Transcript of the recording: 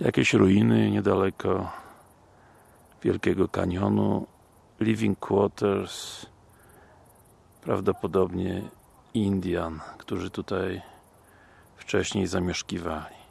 Jakieś ruiny niedaleko Wielkiego Kanionu Living Quarters prawdopodobnie Indian, którzy tutaj wcześniej zamieszkiwali.